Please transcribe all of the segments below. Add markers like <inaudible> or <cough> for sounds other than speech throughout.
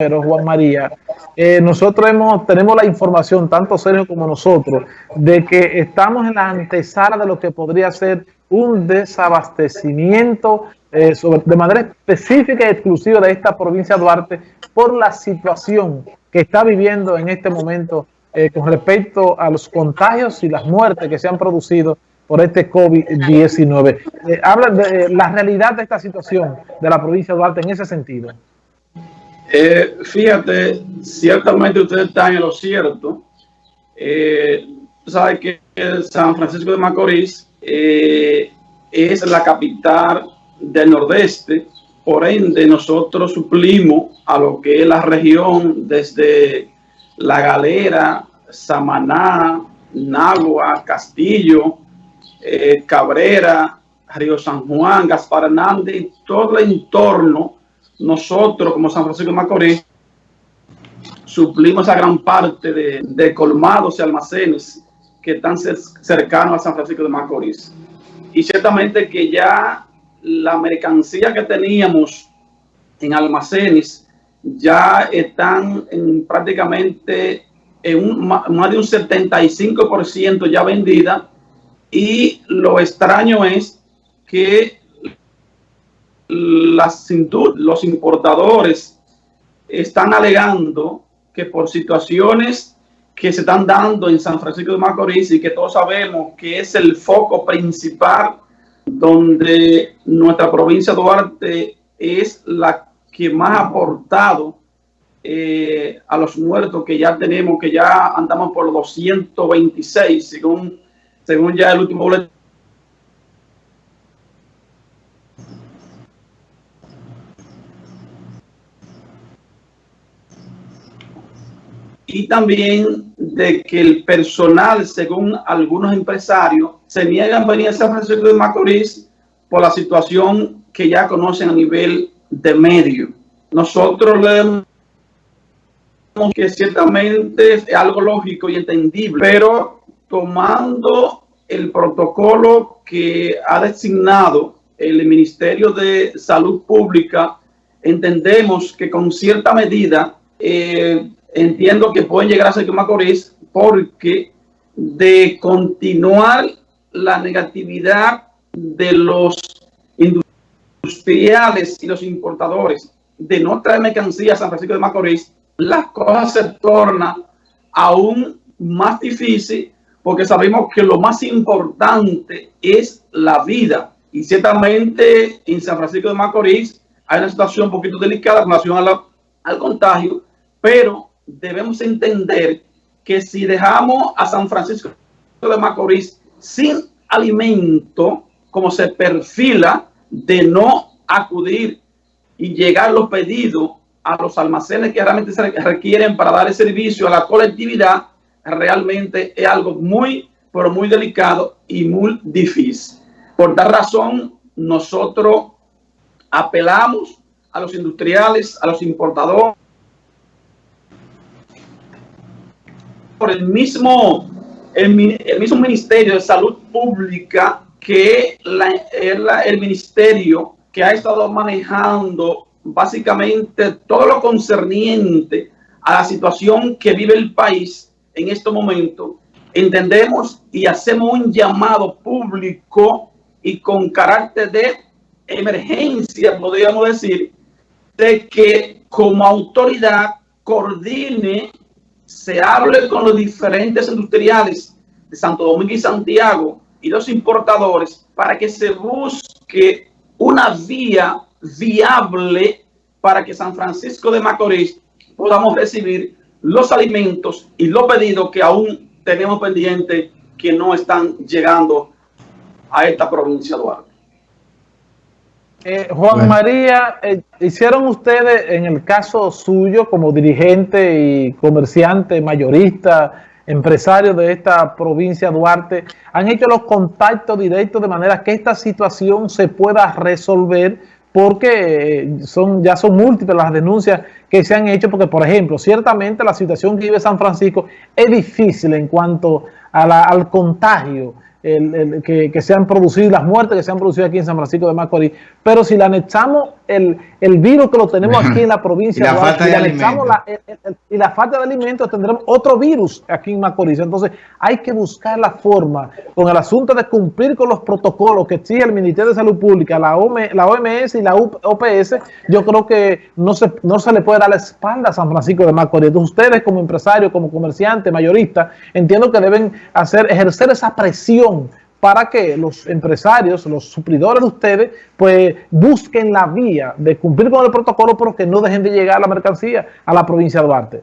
pero Juan María, eh, nosotros hemos, tenemos la información, tanto Sergio como nosotros, de que estamos en la antesala de lo que podría ser un desabastecimiento eh, de manera específica y exclusiva de esta provincia de Duarte por la situación que está viviendo en este momento eh, con respecto a los contagios y las muertes que se han producido por este COVID-19. habla de la realidad de esta situación de la provincia de Duarte en ese sentido. Eh, fíjate, ciertamente ustedes están en lo cierto. Eh, sabe que San Francisco de Macorís eh, es la capital del nordeste, por ende nosotros suplimos a lo que es la región desde La Galera, Samaná, Nagua, Castillo, eh, Cabrera, Río San Juan, Gaspar Hernández, todo el entorno nosotros como San Francisco de Macorís suplimos a gran parte de, colmados y almacenes que están cercanos a San Francisco de Macorís. Y ciertamente que ya la mercancía que teníamos en almacenes ya están en prácticamente en un, más de un 75% ya vendida y lo extraño es que las, los importadores están alegando que por situaciones que se están dando en San Francisco de Macorís y que todos sabemos que es el foco principal donde nuestra provincia de Duarte es la que más ha aportado eh, a los muertos que ya tenemos, que ya andamos por 226, según, según ya el último boletín y también de que el personal, según algunos empresarios, se niegan a venir a San Francisco de Macorís por la situación que ya conocen a nivel de medio. Nosotros leemos que ciertamente es algo lógico y entendible, pero tomando el protocolo que ha designado el Ministerio de Salud Pública, entendemos que con cierta medida eh, entiendo que pueden llegar a ser Macorís porque de continuar la negatividad de los industriales y los importadores de no traer mercancía a San Francisco de Macorís, las cosas se tornan aún más difícil porque sabemos que lo más importante es la vida. Y ciertamente en San Francisco de Macorís hay una situación un poquito delicada en relación al contagio, pero debemos entender que si dejamos a San Francisco de Macorís sin alimento, como se perfila de no acudir y llegar los pedidos a los almacenes que realmente se requieren para dar el servicio a la colectividad, realmente es algo muy, pero muy delicado y muy difícil. Por tal razón, nosotros apelamos a los industriales, a los importadores, por el mismo, el, mismo Ministerio de Salud Pública que la, el ministerio que ha estado manejando básicamente todo lo concerniente a la situación que vive el país en este momento, entendemos y hacemos un llamado público y con carácter de emergencia, podríamos decir, de que como autoridad coordine se hable con los diferentes industriales de Santo Domingo y Santiago y los importadores para que se busque una vía viable para que San Francisco de Macorís podamos recibir los alimentos y los pedidos que aún tenemos pendientes que no están llegando a esta provincia Duarte. Eh, Juan María, eh, hicieron ustedes en el caso suyo como dirigente y comerciante, mayorista, empresario de esta provincia Duarte, han hecho los contactos directos de manera que esta situación se pueda resolver porque eh, son ya son múltiples las denuncias que se han hecho, porque por ejemplo, ciertamente la situación que vive San Francisco es difícil en cuanto al contagio, el, que, se han producido, las muertes que se han producido aquí en San Francisco de Macorís, pero si le anexamos el, el virus que lo tenemos aquí en la <laughs> provincia y la, falta, de alimentos. y la falta de alimentos, tendremos otro virus aquí en Macorís. Entonces, hay que buscar la forma con el asunto de cumplir con los protocolos que exige el Ministerio de Salud Pública, la, la OMS y la OPS. Yo creo que no se, no se le puede dar la espalda a San Francisco de Macorís. Entonces, ustedes como empresarios, como comerciantes, mayoristas, entiendo que deben hacer ejercer esa presión para que los empresarios, los suplidores de ustedes, pues busquen la vía de cumplir con el protocolo, pero que no dejen de llegar la mercancía a la provincia de Duarte.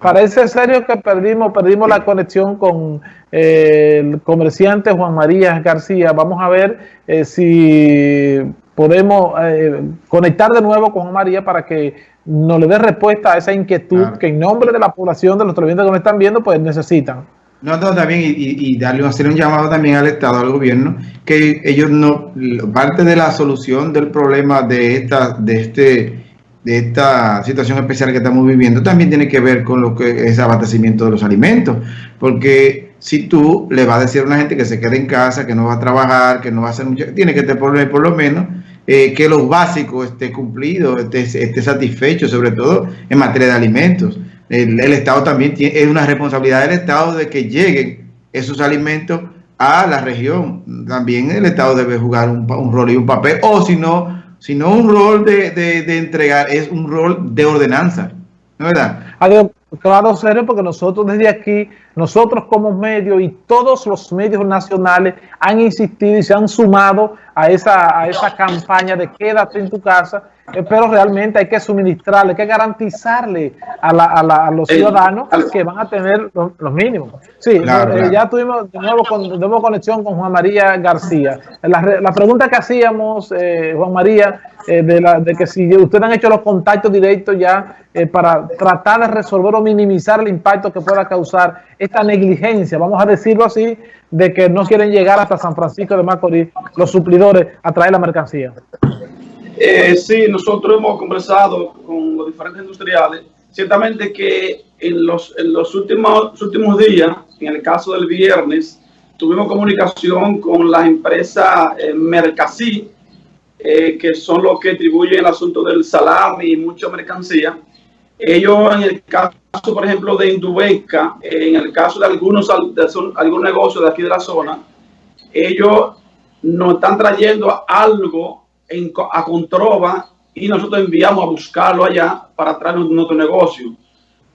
Parece serio que perdimos, la conexión con eh, el comerciante Juan María García. Vamos a ver eh, si podemos eh, conectar de nuevo con María para que nos le dé respuesta a esa inquietud que en nombre de la población, de los televidentes que nos están viendo, pues necesitan. No, no, también, y, darle, hacer un llamado también al Estado, al gobierno, que ellos no, parte de la solución del problema de esta, de este, de esta situación especial que estamos viviendo, también tiene que ver con lo que es abastecimiento de los alimentos, porque si tú le vas a decir a una gente que se quede en casa, que no va a trabajar, que no va a hacer mucho, tiene que tener por lo menos eh, que lo básico esté cumplido, esté, satisfecho, sobre todo en materia de alimentos. El, Estado también tiene, es una responsabilidad del Estado de que lleguen esos alimentos a la región. También el Estado debe jugar un, rol y un papel, o si no, si no un rol de, de, entregar, es un rol de ordenanza. ¿No es verdad? Adiós. Claro, serio, porque nosotros desde aquí, nosotros como medio y todos los medios nacionales han insistido y se han sumado a esa, a esa campaña de quédate en tu casa, eh, pero realmente hay que suministrarle, hay que garantizarle a, la, a, la, a los ciudadanos que van a tener los, mínimos. Sí, eh, ya tuvimos de nuevo, con, de nuevo conexión con Juan María García. La, la pregunta que hacíamos, eh, Juan María, de, la, de que si ustedes han hecho los contactos directos ya para tratar de resolver o minimizar el impacto que pueda causar esta negligencia, vamos a decirlo así, de que no quieren llegar hasta San Francisco de Macorís los suplidores a traer la mercancía. Eh, sí, nosotros hemos conversado con los diferentes industriales. Ciertamente que en los, en los últimos, últimos días, en el caso del viernes, tuvimos comunicación con la empresa eh, Mercasí, eh, que son los que atribuyen el asunto del salami y mucha mercancía. Ellos, en el caso, por ejemplo, de Indubeca, en el caso de algunos de algún negocio de aquí de la zona, ellos nos están trayendo algo en, a Controva y nosotros enviamos a buscarlo allá para traer nuestro negocio.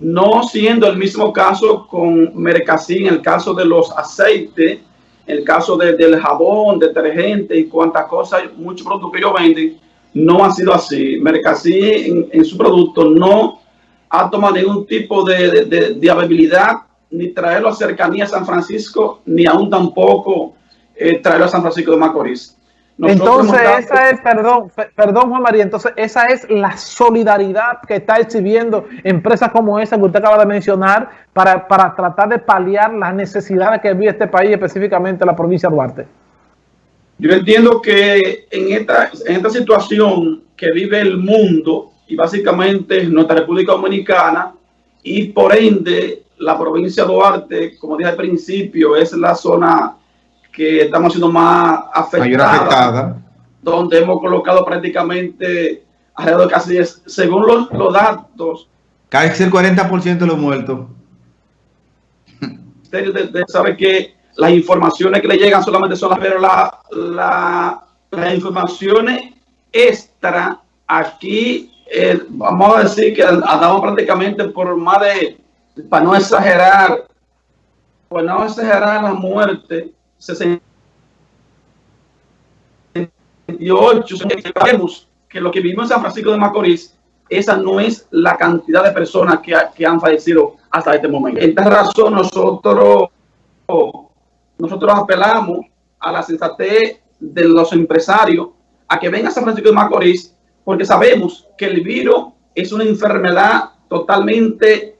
No siendo el mismo caso con Mercasí, en el caso de los aceites, el caso del jabón, detergente y cuantas cosas, muchos productos que ellos venden, no ha sido así. Mercasí en, su producto no ha tomado ningún tipo de, de, de, ni traerlo a cercanía a San Francisco, ni aún tampoco eh, traerlo a San Francisco de Macorís. Entonces, esa es, perdón, perdón Juan María, entonces esa es la solidaridad que está exhibiendo empresas como esa que usted acaba de mencionar para, para tratar de paliar las necesidades que vive este país, específicamente la provincia de Duarte. Yo entiendo que en esta, en esta situación que vive el mundo, y básicamente nuestra República Dominicana y por ende la provincia de Duarte, como dije al principio, es la zona que estamos siendo más afectada, donde hemos colocado prácticamente alrededor de casi, según los, los datos, casi el 40% de los muertos. De, sabe que las informaciones que le llegan solamente son las, pero la, la, las informaciones extra aquí eh, vamos a decir que andamos prácticamente por más de, para no exagerar, pues no exagerar la muerte, 68, sabemos que lo que vivimos en San Francisco de Macorís, esa no es la cantidad de personas que, que han fallecido hasta este momento. En esta razón nosotros, nosotros apelamos a la sensatez de los empresarios a que vengan a San Francisco de Macorís porque sabemos que el virus es una enfermedad totalmente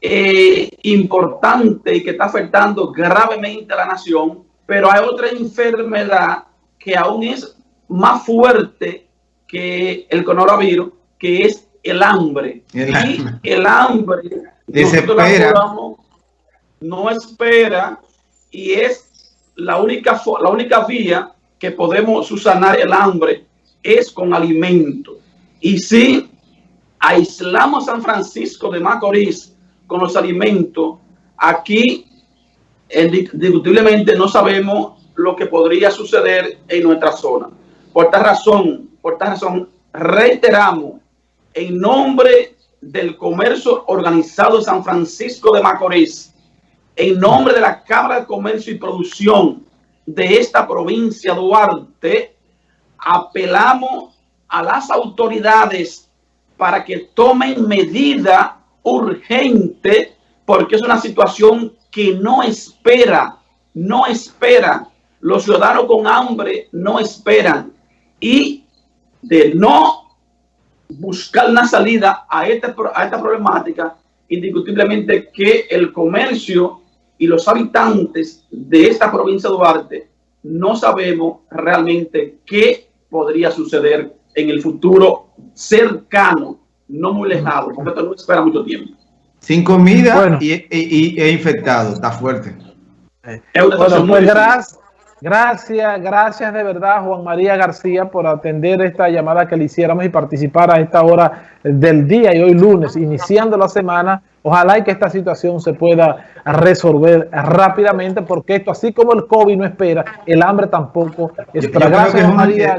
eh, importante y que está afectando gravemente a la nación, pero hay otra enfermedad que aún es más fuerte que el coronavirus, que es el hambre. y el hambre desespera. No espera y es la única, la única vía que podemos subsanar el hambre es con alimento. Y si aislamos San Francisco de Macorís con los alimentos, aquí indiscutiblemente no sabemos lo que podría suceder en nuestra zona. Por esta razón, por esta razón, reiteramos en nombre del comercio organizado de San Francisco de Macorís, en nombre de la Cámara de Comercio y Producción de esta provincia Duarte, apelamos a las autoridades para que tomen medida urgente porque es una situación que no espera, no espera. Los ciudadanos con hambre no esperan. Y de no buscar una salida a esta, a esta problemática, indiscutiblemente que el comercio y los habitantes de esta provincia de Duarte no sabemos realmente qué podría suceder en el futuro cercano, no muy lejano, porque esto no espera mucho tiempo. Sin comida y, y, e infectado, está fuerte. Bueno, pues gracias, gracias, gracias de verdad Juan María García por atender esta llamada que le hiciéramos y participar a esta hora del día y hoy lunes, iniciando la semana. Ojalá y que esta situación se pueda resolver rápidamente porque esto, así como el COVID no espera, el hambre tampoco espera. Gracias, Juan María.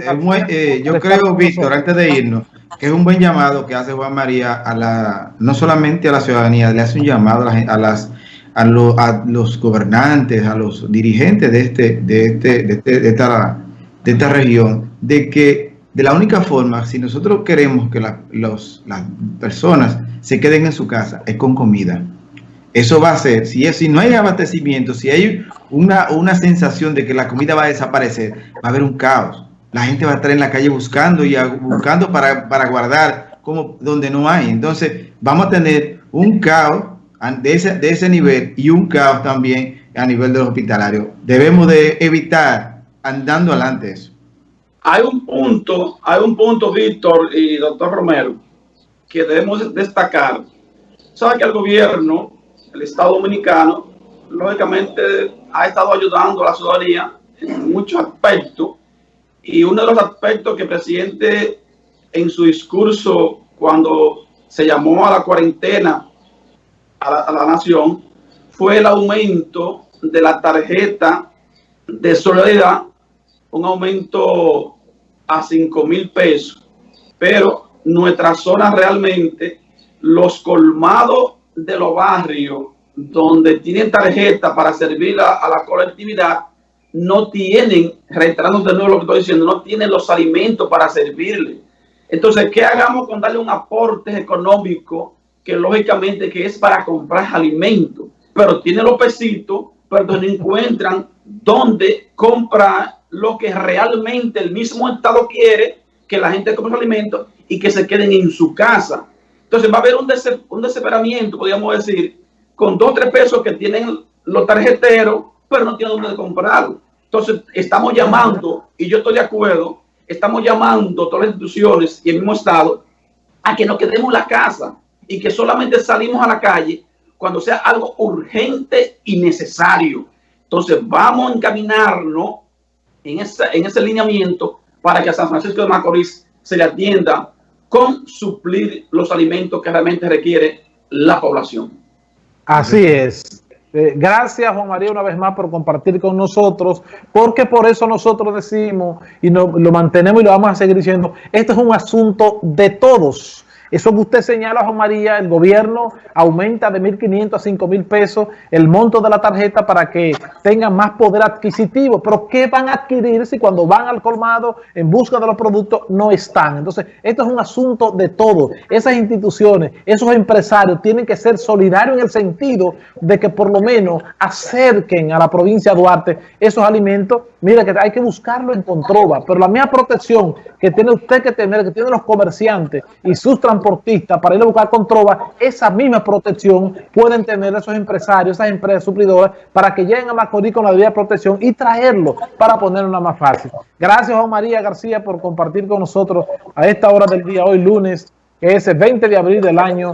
Eh, yo creo, Víctor, antes de irnos, que es un buen llamado que hace Juan María a la, no solamente a la ciudadanía, le hace un llamado a, las a, los gobernantes, a los dirigentes de este, de este, de, este, de, esta, de esta región, de que de la única forma, si nosotros queremos que las personas se queden en su casa, es con comida. Eso va a ser, si, es, si no hay abastecimiento, si hay una, una sensación de que la comida va a desaparecer, va a haber un caos la gente va a estar en la calle buscando y buscando para, para guardar como donde no hay. Entonces vamos a tener un caos de ese, de ese nivel y un caos también a nivel de los hospitalarios. Debemos de evitar andando adelante eso. Hay un punto, hay un punto, Víctor y doctor Romero, que debemos destacar. Sabe que el gobierno, el Estado Dominicano, lógicamente ha estado ayudando a la ciudadanía en muchos aspectos y uno de los aspectos que el presidente en su discurso cuando se llamó a la cuarentena a la, nación fue el aumento de la tarjeta de solidaridad, un aumento a 5 mil pesos. Pero nuestra zona realmente, los colmados de los barrios donde tienen tarjeta para servir a la colectividad, no tienen, reiterando de nuevo lo que estoy diciendo, no tienen los alimentos para servirle. Entonces, ¿qué hagamos con darle un aporte económico que lógicamente que es para comprar alimentos? Pero tiene los pesitos, pero no encuentran dónde comprar lo que realmente el mismo Estado quiere, que la gente compre alimentos y que se queden en su casa. Entonces va a haber un, un desesperamiento, podríamos decir, con dos o tres pesos que tienen los tarjeteros, pero no tienen dónde comprarlo. Entonces, estamos llamando, y yo estoy de acuerdo, estamos llamando a todas las instituciones y el mismo Estado a que nos quedemos en la casa y que solamente salimos a la calle cuando sea algo urgente y necesario. Entonces, vamos a encaminarnos en, en ese lineamiento para que a San Francisco de Macorís se le atienda con suplir los alimentos que realmente requiere la población. Así es. Eh, gracias Juan María una vez más por compartir con nosotros, porque por eso nosotros decimos y lo mantenemos y lo vamos a seguir diciendo, esto es un asunto de todos. Eso que usted señala, Juan María, el gobierno aumenta de 1.500 a 5.000 pesos el monto de la tarjeta para que tengan más poder adquisitivo. Pero ¿qué van a adquirir si cuando van al colmado en busca de los productos no están? Entonces, esto es un asunto de todo. Esas instituciones, esos empresarios tienen que ser solidarios en el sentido de que por lo menos acerquen a la provincia de Duarte esos alimentos. Mira que hay que buscarlo en Controva, pero la misma protección que tiene usted que tener, que tienen los comerciantes y sus transportistas para ir a buscar con trova, esa misma protección pueden tener esos empresarios, esas empresas suplidoras, para que lleguen a Macorís con la debida protección y traerlo para ponerlo más fácil. Gracias, Juan María García, por compartir con nosotros a esta hora del día, hoy lunes, que es el 20 de abril del año